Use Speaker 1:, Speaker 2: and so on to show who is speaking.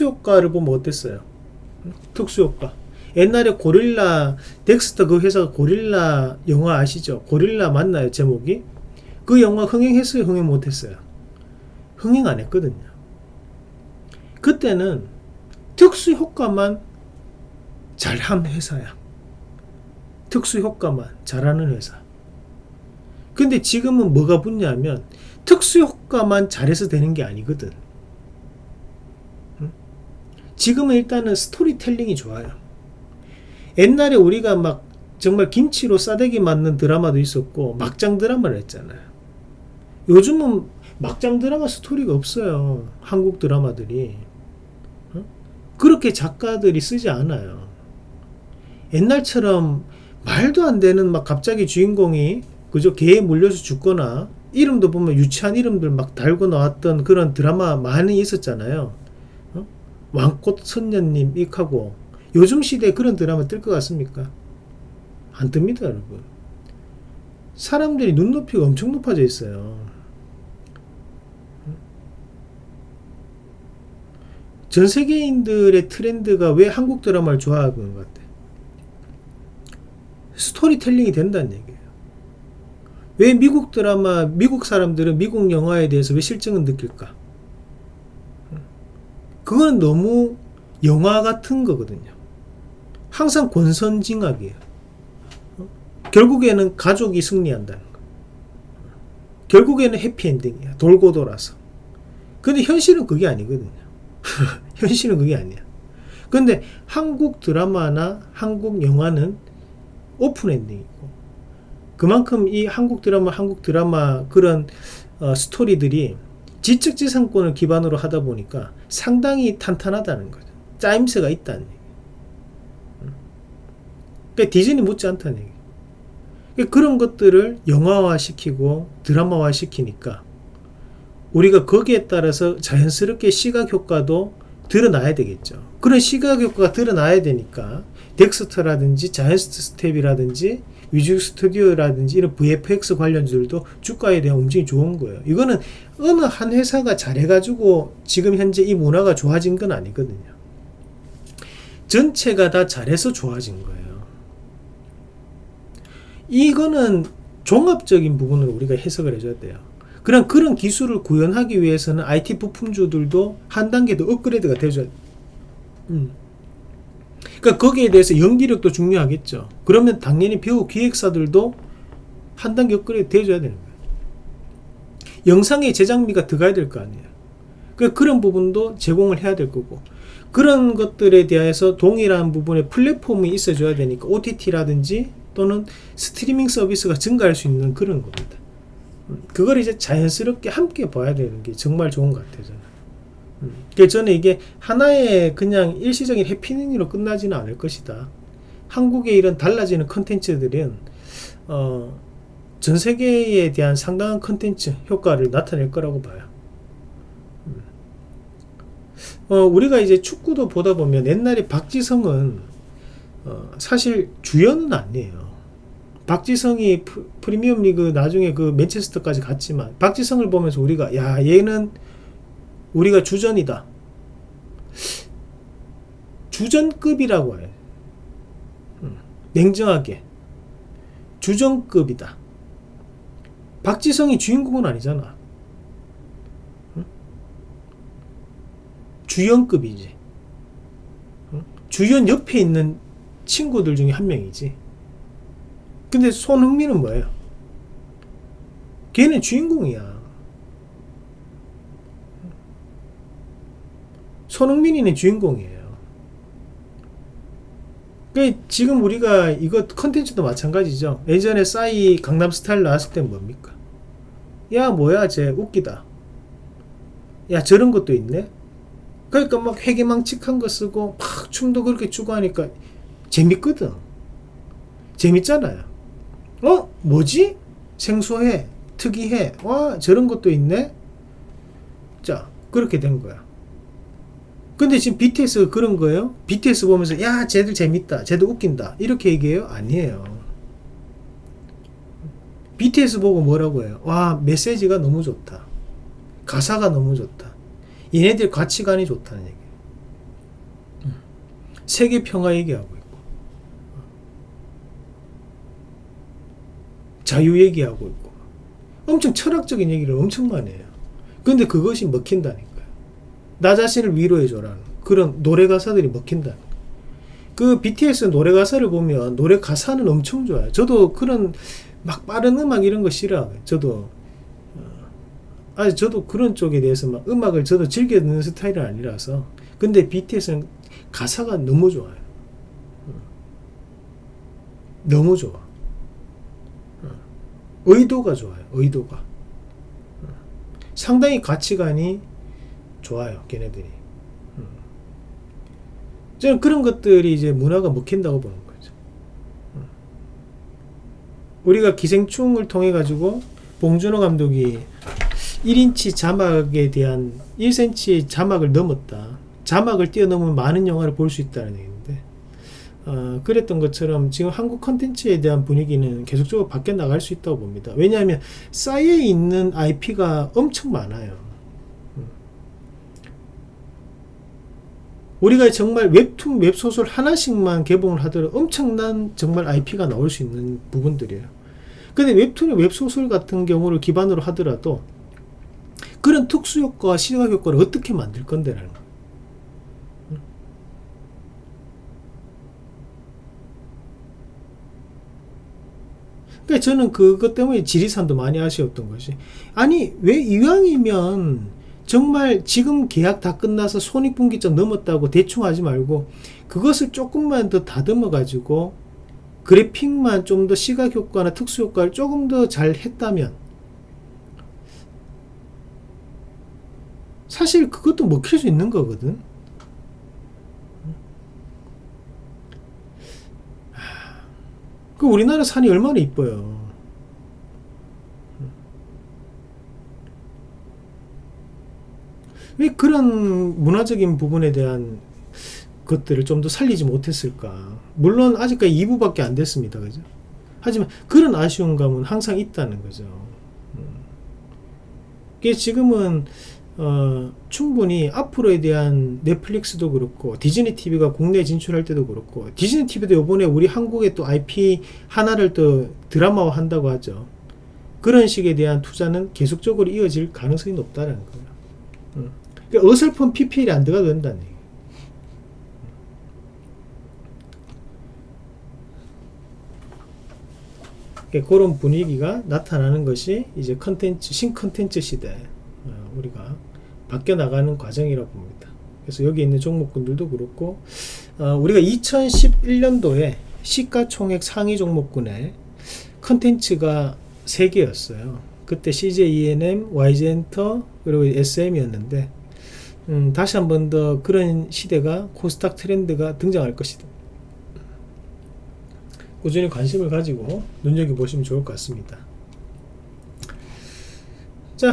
Speaker 1: 효과를 보면 어땠어요? 특수효과. 옛날에 고릴라, 덱스터 그 회사가 고릴라 영화 아시죠? 고릴라 맞나요? 제목이? 그 영화 흥행했어요? 흥행 못했어요? 흥행 안 했거든요. 그때는 특수효과만 잘한 회사야. 특수효과만 잘하는 회사. 근데 지금은 뭐가 붙냐면 특수효과만 잘해서 되는 게 아니거든. 지금은 일단은 스토리텔링이 좋아요. 옛날에 우리가 막 정말 김치로 싸대기 맞는 드라마도 있었고 막장 드라마를 했잖아요. 요즘은 막장 드라마 스토리가 없어요. 한국 드라마들이. 어? 그렇게 작가들이 쓰지 않아요. 옛날처럼 말도 안 되는 막 갑자기 주인공이 그저 개에 물려서 죽거나 이름도 보면 유치한 이름들 막 달고 나왔던 그런 드라마 많이 있었잖아요. 어? 왕꽃 선녀님 익하고 요즘 시대에 그런 드라마 뜰 것 같습니까? 안 뜹니다, 여러분. 사람들이 눈높이가 엄청 높아져 있어요. 전 세계인들의 트렌드가 왜 한국 드라마를 좋아하는 것 같아? 스토리텔링이 된다는 얘기예요. 왜 미국 드라마, 미국 사람들은 미국 영화에 대해서 왜 실증을 느낄까? 그거는 너무 영화 같은 거거든요. 항상 권선징악이에요. 결국에는 가족이 승리한다는 거. 결국에는 해피엔딩이야. 돌고 돌아서. 근데 현실은 그게 아니거든요. 현실은 그게 아니야. 근데 한국 드라마나 한국 영화는 open ending이고 그만큼 이 한국 드라마 한국 드라마 그런 어, 스토리들이 지적재산권을 기반으로 하다 보니까 상당히 탄탄하다는 거죠. 짜임새가 있다는 얘기. 그러니까 디즈니 못지 않다는 얘기. 그러니까 그런 것들을 영화화 시키고 드라마화 시키니까 우리가 거기에 따라서 자연스럽게 시각 효과도 드러나야 되겠죠. 그런 시각 효과가 드러나야 되니까 덱스터라든지 자이언트 스텝이라든지 위지윅 스튜디오라든지 이런 VFX 관련주들도 주가에 대한 움직임이 좋은 거예요. 이거는 어느 한 회사가 잘해가지고 지금 현재 이 문화가 좋아진 건 아니거든요. 전체가 다 잘해서 좋아진 거예요. 이거는 종합적인 부분으로 우리가 해석을 해줘야 돼요. 그런 그런 기술을 구현하기 위해서는 IT 부품주들도 한 단계 더 업그레이드가 돼. 음. 그러니까 거기에 대해서 연기력도 중요하겠죠. 그러면 당연히 배우 기획사들도 한 단계 업그레이드 돼줘야 되는 거예요. 영상의 제작비가 들어가야 될 거 아니에요. 그러니까 그런 부분도 제공을 해야 될 거고 그런 것들에 대해서 동일한 부분에 플랫폼이 있어줘야 되니까 OTT라든지 또는 스트리밍 서비스가 증가할 수 있는 그런 겁니다. 음, 그걸 이제 자연스럽게 함께 봐야 되는 게 정말 좋은 것 같아요. 저는. 음, 그래서 저는 이게 하나의 그냥 일시적인 해피닝으로 끝나지는 않을 것이다. 한국의 이런 달라지는 컨텐츠들은 어, 전 세계에 대한 상당한 컨텐츠 효과를 나타낼 거라고 봐요. 음. 어, 우리가 이제 축구도 보다 보면 옛날에 박지성은 어, 사실 주연은 아니에요. 박지성이 프리미엄 리그 나중에 그 맨체스터까지 갔지만 박지성을 보면서 우리가 야 얘는 우리가 주전이다 주전급이라고 해 음, 냉정하게 주전급이다 박지성이 주인공은 아니잖아 음? 주연급이지 음? 주연 옆에 있는 친구들 중에 한 명이지 근데 손흥민은 뭐예요? 걔는 주인공이야. 손흥민이는 주인공이에요. 그 지금 우리가 이거 컨텐츠도 마찬가지죠. 예전에 싸이 강남스타일 나왔을 때 뭡니까? 야 뭐야 쟤 웃기다. 야 저런 것도 있네. 그러니까 막 회개망측한 거 쓰고 막 춤도 그렇게 추고 하니까 재밌거든. 재밌잖아요. 어? 뭐지? 생소해. 특이해. 와, 저런 것도 있네? 자, 그렇게 된 거야. 근데 지금 BTS가 그런 거예요? BTS 보면서, 야, 쟤들 재밌다. 쟤들 웃긴다. 이렇게 얘기해요? 아니에요. BTS 보고 뭐라고 해요? 와, 메시지가 너무 좋다. 가사가 너무 좋다. 얘네들 가치관이 좋다는 얘기예요. 세계 평화 얘기하고 있고 자유 얘기하고 있고 엄청 철학적인 얘기를 엄청 많이 해요. 근데 그것이 먹힌다니까요. 나 자신을 위로해줘라는 그런 노래 가사들이 거예요. 그 BTS 노래 가사를 보면 노래 가사는 엄청 좋아요. 저도 그런 막 빠른 음악 이런 거 싫어요. 저도 어, 아니 저도 그런 쪽에 대해서 막 음악을 저도 즐겨 듣는 스타일은 아니라서 근데 BTS는 가사가 너무 좋아요. 어. 너무 좋아. 어. 의도가 좋아요. 의도가. 어. 상당히 가치관이 좋아요. 걔네들이. 음. 저는 그런 것들이 이제 문화가 먹힌다고 보는 거죠. 음. 우리가 기생충을 통해 가지고 봉준호 감독이 1인치 자막에 대한 1cm 자막을 넘었다. 자막을 뛰어넘으면 많은 영화를 볼 수 있다는 얘기인데 어, 그랬던 것처럼 지금 한국 컨텐츠에 대한 분위기는 계속적으로 바뀌어 나갈 수 있다고 봅니다. 왜냐하면 쌓여 있는 IP가 엄청 많아요. 음. 우리가 정말 웹툰, 웹소설 하나씩만 개봉을 하더라도 엄청난 정말 IP가 나올 수 있는 부분들이에요. 근데 웹툰, 웹소설 같은 경우를 기반으로 하더라도 그런 특수효과와 시각효과를 어떻게 만들 건데 라는 거. 그러니까 저는 그것 때문에 지리산도 많이 아쉬웠던 것이 아니 왜 이왕이면 정말 지금 계약 다 끝나서 손익분기점 넘었다고 대충 하지 말고 그것을 조금만 더 다듬어 가지고 그래픽만 좀 더 시각 효과나 특수 효과를 조금 더 잘 했다면 사실 그것도 먹힐 수 있는 거거든 그 우리나라 산이 얼마나 이뻐요. 왜 그런 문화적인 부분에 대한 것들을 좀 더 살리지 못했을까? 물론 아직까지 2부밖에 안 됐습니다. 그죠? 하지만 그런 아쉬운 감은 항상 있다는 거죠. 음. 이게 지금은 어, 충분히 앞으로에 대한 넷플릭스도 그렇고 디즈니 TV가 국내 진출할 때도 그렇고 디즈니 TV도 이번에 우리 한국에 또 IP 하나를 또 드라마화 한다고 하죠. 그런 식에 대한 투자는 계속적으로 이어질 가능성이 높다는 거예요. 음. 그러니까 어설픈 PPL이 안 들어가도 된다는 얘기예요. 그러니까 그런 분위기가 나타나는 것이 이제 컨텐츠 신컨텐츠 시대 어, 우리가 바뀌어 나가는 과정이라고 봅니다. 그래서 여기 있는 종목군들도 그렇고 어, 우리가 2011년도에 시가총액 상위 종목군에 컨텐츠가 3개였어요. 그때 CJ ENM, YG엔터 그리고 SM이었는데 음, 다시 한 번 더 그런 시대가 코스닥 트렌드가 등장할 것이다. 꾸준히 관심을 가지고 눈여겨보시면 좋을 것 같습니다.